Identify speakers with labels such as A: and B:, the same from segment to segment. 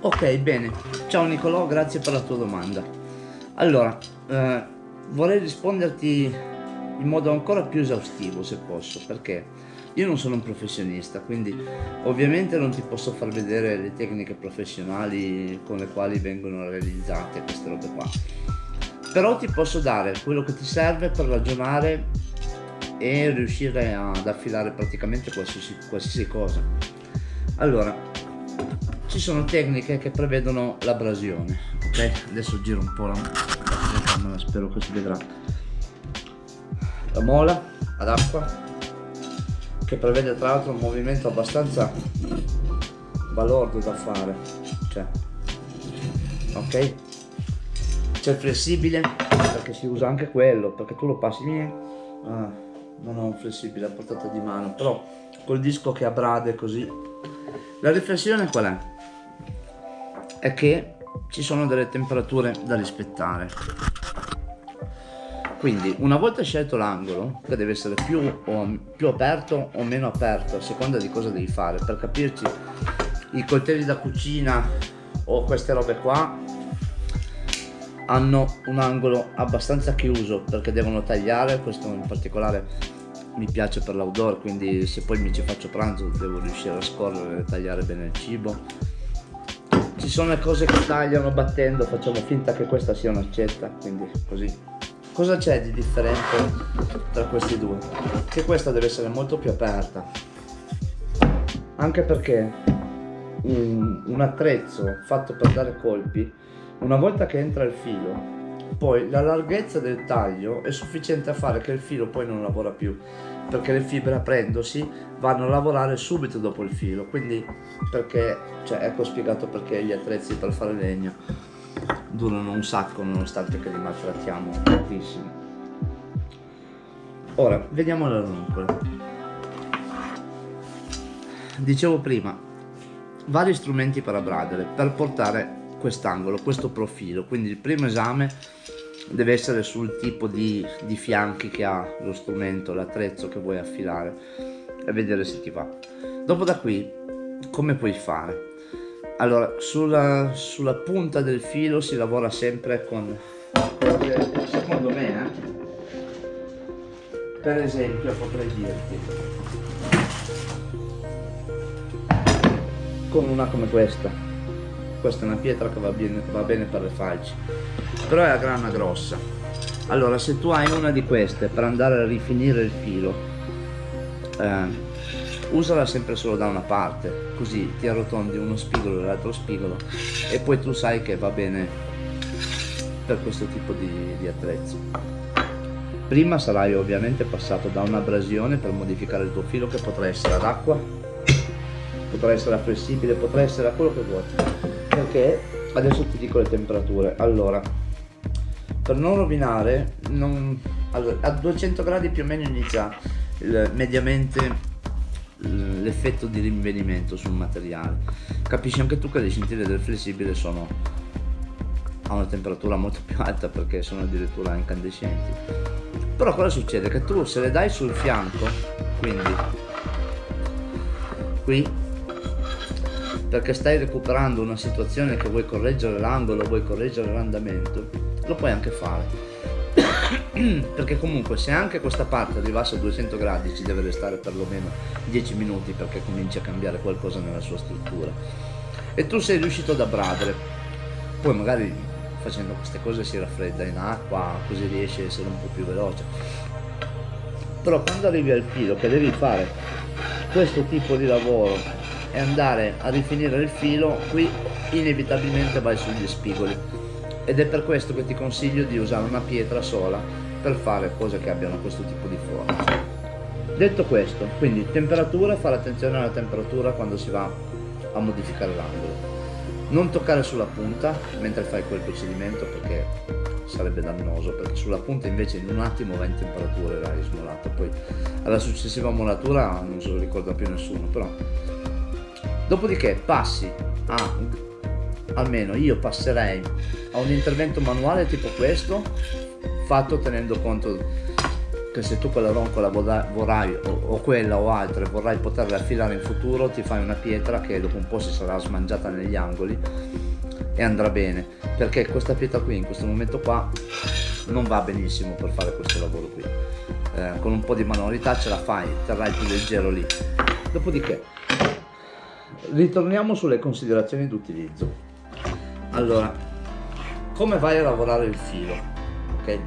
A: Ok, bene. Ciao Nicolò, grazie per la tua domanda. Allora, eh, vorrei risponderti in modo ancora più esaustivo se posso, perché io non sono un professionista, quindi ovviamente non ti posso far vedere le tecniche professionali con le quali vengono realizzate queste robe qua. Però ti posso dare quello che ti serve per ragionare e riuscire ad affilare praticamente qualsiasi, qualsiasi cosa. Allora, ci sono tecniche che prevedono l'abrasione ok? Adesso giro un po' la, la spero che si vedrà. La mola ad acqua che prevede tra l'altro un movimento abbastanza balordo da fare cioè ok? C'è il flessibile perché si usa anche quello perché tu lo passi ah, non ho un flessibile a portata di mano però col disco che abrade così la riflessione qual è? è che ci sono delle temperature da rispettare quindi una volta scelto l'angolo che deve essere più, o, più aperto o meno aperto a seconda di cosa devi fare per capirci i coltelli da cucina o queste robe qua hanno un angolo abbastanza chiuso perché devono tagliare questo in particolare mi piace per l'outdoor quindi se poi mi ci faccio pranzo devo riuscire a scorrere e tagliare bene il cibo. Ci sono le cose che tagliano battendo facciamo finta che questa sia un'accetta quindi così. Cosa c'è di differente tra questi due? Che questa deve essere molto più aperta. Anche perché un, un attrezzo fatto per dare colpi una volta che entra il filo poi la larghezza del taglio è sufficiente a fare che il filo poi non lavora più perché le fibre aprendosi vanno a lavorare subito dopo il filo. Quindi perché cioè ecco spiegato perché gli attrezzi per fare legno durano un sacco nonostante che li maltrattiamo tantissimo. Ora vediamo la ranuncola dicevo prima vari strumenti per abradere per portare quest'angolo questo profilo quindi il primo esame deve essere sul tipo di, di fianchi che ha lo strumento, l'attrezzo che vuoi affilare e vedere se ti va. Dopo da qui come puoi fare? Allora, sulla, sulla punta del filo si lavora sempre con, secondo me, eh? per esempio potrei dirti, con una come questa questa è una pietra che va bene, va bene per le falci però è a grana grossa. Allora se tu hai una di queste per andare a rifinire il filo eh, usala sempre solo da una parte così ti arrotondi uno spigolo e l'altro spigolo e poi tu sai che va bene per questo tipo di, di attrezzo. Prima sarai ovviamente passato da un'abrasione per modificare il tuo filo che potrà essere ad acqua potrà essere flessibile potrà essere a quello che vuoi perché adesso ti dico le temperature. Allora per non rovinare non, allora, a 200 gradi più o meno inizia il, mediamente l'effetto di rinvenimento sul materiale. Capisci anche tu che le scintille del flessibile sono a una temperatura molto più alta perché sono addirittura incandescenti. Però cosa succede? Che tu se le dai sul fianco quindi qui perché stai recuperando una situazione che vuoi correggere l'angolo, vuoi correggere l'andamento, lo puoi anche fare. perché comunque se anche questa parte arrivasse a 200 gradi ci deve restare perlomeno 10 minuti perché cominci a cambiare qualcosa nella sua struttura. E tu sei riuscito ad abbradere, poi magari facendo queste cose si raffredda in acqua, così riesci a essere un po' più veloce. Però quando arrivi al filo che devi fare questo tipo di lavoro e andare a rifinire il filo qui inevitabilmente vai sugli spigoli. Ed è per questo che ti consiglio di usare una pietra sola per fare cose che abbiano questo tipo di forma. Detto questo quindi temperatura fare attenzione alla temperatura quando si va a modificare l'angolo. Non toccare sulla punta mentre fai quel procedimento perché sarebbe dannoso perché sulla punta invece in un attimo va in temperatura e l'hai smolato poi alla successiva molatura non se lo ricorda più nessuno però Dopodiché passi a, almeno io passerei a un intervento manuale tipo questo, fatto tenendo conto che se tu quella roncola vorrai o, o, quella o altre vorrai poterle affilare in futuro ti fai una pietra che dopo un po' si sarà smangiata negli angoli e andrà bene. Perché questa pietra qui in questo momento qua non va benissimo per fare questo lavoro qui. Eh, con un po' di manualità ce la fai terrai più leggero lì. Dopodiché ritorniamo sulle considerazioni d'utilizzo. Allora come vai a lavorare il filo? Ok?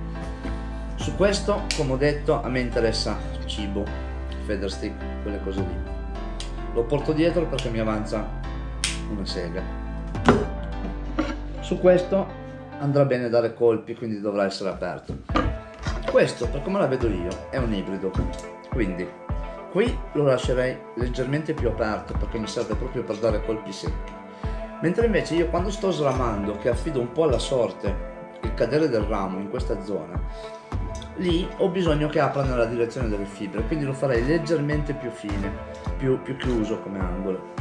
A: Su questo come ho detto a me interessa cibo feather stick quelle cose lì. Lo porto dietro perché mi avanza una sega. Su questo andrà bene dare colpi quindi dovrà essere aperto. Questo per come la vedo io è un ibrido. Quindi qui lo lascerei leggermente più aperto perché mi serve proprio per dare colpi secchi. Mentre invece io quando sto sramando che affido un po' alla sorte il cadere del ramo in questa zona lì ho bisogno che apra nella direzione delle fibre quindi lo farei leggermente più fine più, più chiuso come angolo.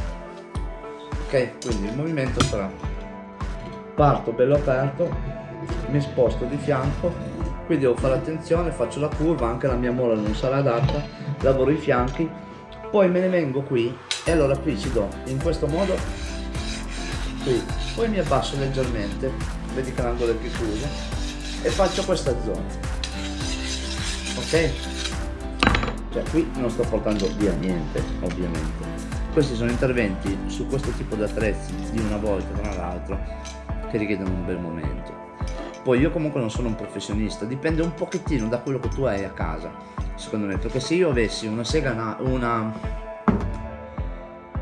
A: Ok? Quindi il movimento sarà parto bello aperto mi sposto di fianco qui devo fare attenzione faccio la curva anche la mia mola non sarà adatta lavoro i fianchi poi me ne vengo qui e allora qui ci do in questo modo qui poi mi abbasso leggermente vedi che l'angolo è più chiuso e faccio questa zona. Ok? Cioè qui non sto portando via niente ovviamente. Questi sono interventi su questo tipo di attrezzi di una volta tra l'altro che richiedono un bel momento poi io comunque non sono un professionista dipende un pochettino da quello che tu hai a casa secondo me. Perché se io avessi una sega una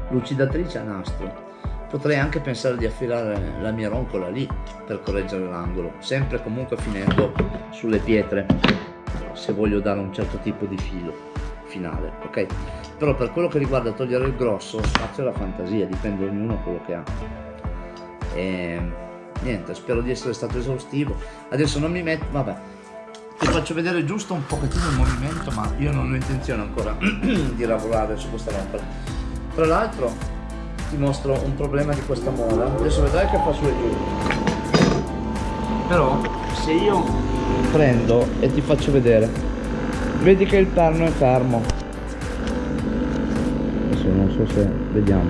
A: lucidatrice a nastro potrei anche pensare di affilare la mia roncola lì per correggere l'angolo sempre comunque finendo sulle pietre se voglio dare un certo tipo di filo finale ok? Però per quello che riguarda togliere il grosso spazio alla fantasia dipende ognuno quello che ha. E niente spero di essere stato esaustivo. Adesso non mi metto vabbè. Ti faccio vedere giusto un pochettino il movimento ma io non ho intenzione ancora di lavorare su questa lampada tra l'altro ti mostro un problema di questa mola adesso vedrai che fa su e giù. Però se io prendo e ti faccio vedere vedi che il perno è fermo. Adesso non so se vediamo.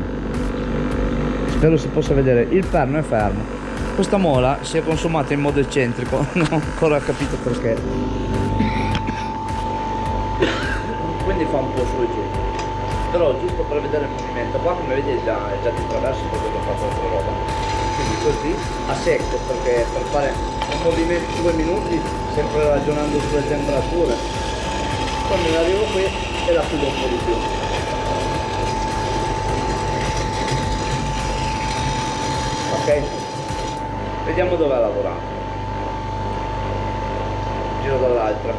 A: Spero si possa vedere. Il perno è fermo questa mola si è consumata in modo eccentrico non ho ancora capito perché. Quindi fa un po' su e giù. Però giusto per vedere il movimento qua come vedi è già, è già di traverso perché ho fatto altra roba. Quindi così a secco perché per fare un movimento di due minuti sempre ragionando sulle temperature. Quando ne arrivo qui e la chiudo un po' di più. Ok vediamo dove ha lavorato. Giro dall'altra.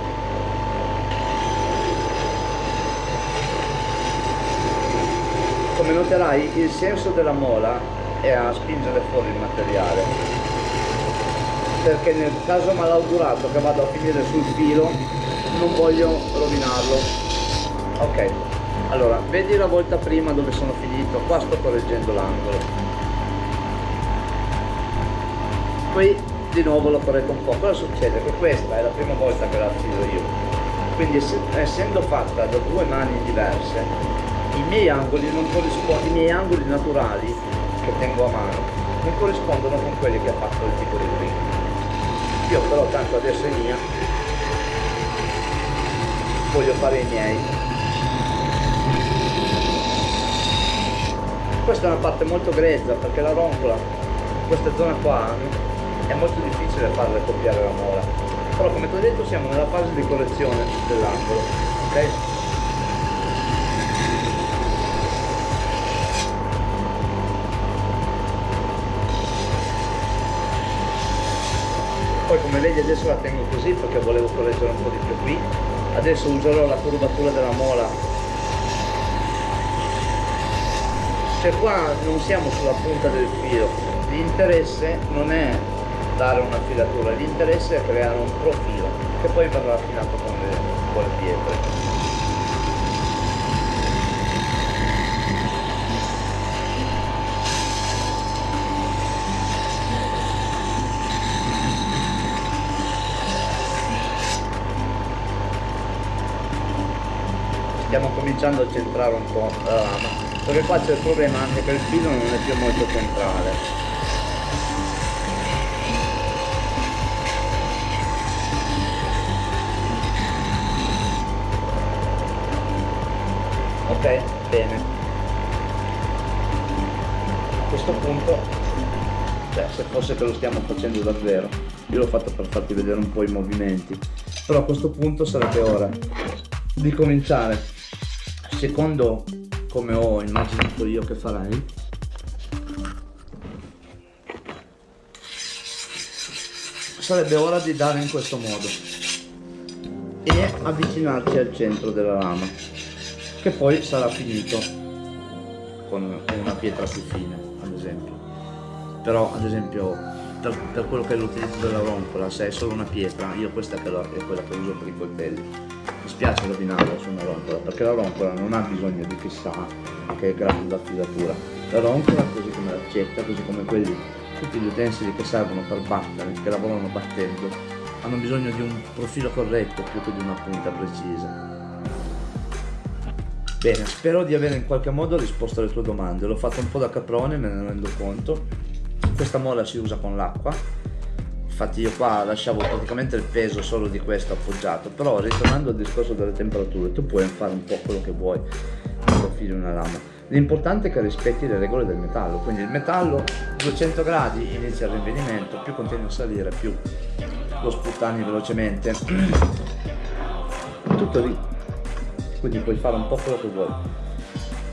A: Come noterai il senso della mola è a spingere fuori il materiale. Perché nel caso malaugurato che vado a finire sul filo non voglio rovinarlo. Ok allora vedi la volta prima dove sono finito? Qua sto correggendo l'angolo qui di nuovo lo corretto un po' cosa succede? che questa è la prima volta che la filo io. Quindi essendo fatta da due mani diverse i miei angoli non i miei angoli naturali che tengo a mano non corrispondono con quelli che ha fatto il tipo di prima. Io però tanto adesso è mia. Voglio fare i miei. Questa è una parte molto grezza perché la roncola questa zona qua è molto difficile farle copiare la mola. Però come ti ho detto siamo nella fase di correzione dell'angolo ok? Poi come vedi adesso la tengo così perché volevo correggere un po' di più qui. Adesso userò la curvatura della mola. Cioè qua non siamo sulla punta del filo l'interesse non è dare una filatura l'interesse è creare un profilo che poi verrà affinato con le, con le pietre cominciando a centrare un po' la lama perché qua c'è il problema anche che il filo non è più molto centrale bene. A questo punto cioè se fosse che lo stiamo facendo davvero io l'ho fatto per farti vedere un po' i movimenti però a questo punto sarebbe ora di cominciare. Secondo come ho immaginato io che farai sarebbe ora di dare in questo modo e avvicinarci al centro della lama che poi sarà finito con una pietra più fine ad esempio però ad esempio per, per quello che è l'utilizzo della roncola, se è solo una pietra, io questa che è quella che uso per i coltelli. Mi spiace rovinarla su una roncola, perché la roncola non ha bisogno di chissà che grado d'affilatura. La roncola, così come l'accetta, così come quelli, tutti gli utensili che servono per battere, che lavorano battendo, hanno bisogno di un profilo corretto più che di una punta precisa. Bene, spero di avere in qualche modo risposto alle tue domande. L'ho fatto un po' da caprone, me ne rendo conto. Questa molla si usa con l'acqua. Infatti io qua lasciavo praticamente il peso solo di questo appoggiato. Però ritornando al discorso delle temperature tu puoi fare un po' quello che vuoi quando fili una lama. L'importante è che rispetti le regole del metallo. Quindi il metallo 200 gradi inizia il rinvenimento più continua a salire più lo sputtani velocemente. Tutto lì quindi puoi fare un po' quello che vuoi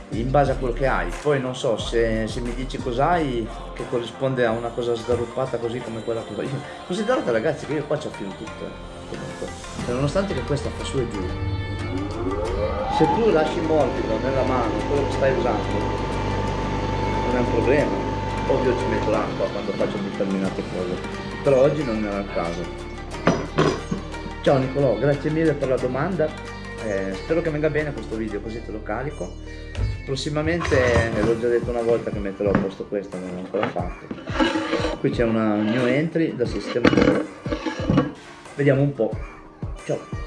A: in base a quello che hai. Poi non so se, se mi dici cos'hai che corrisponde a una cosa sgarruppata così come quella che ho io considerate ragazzi che io qua ci affino tutto eh, comunque. Cioè, nonostante che questa fa su e giù se tu lasci morbido nella mano quello che stai usando non è un problema. Ovvio ci metto l'acqua quando faccio determinate cose però oggi non era il caso. Ciao Nicolò grazie mille per la domanda eh, spero che venga bene questo video così te lo carico. Prossimamente l'ho già detto una volta che metterò a posto questo non l'ho ancora fatto. Qui c'è una new entry da sistemare vediamo un po' ciao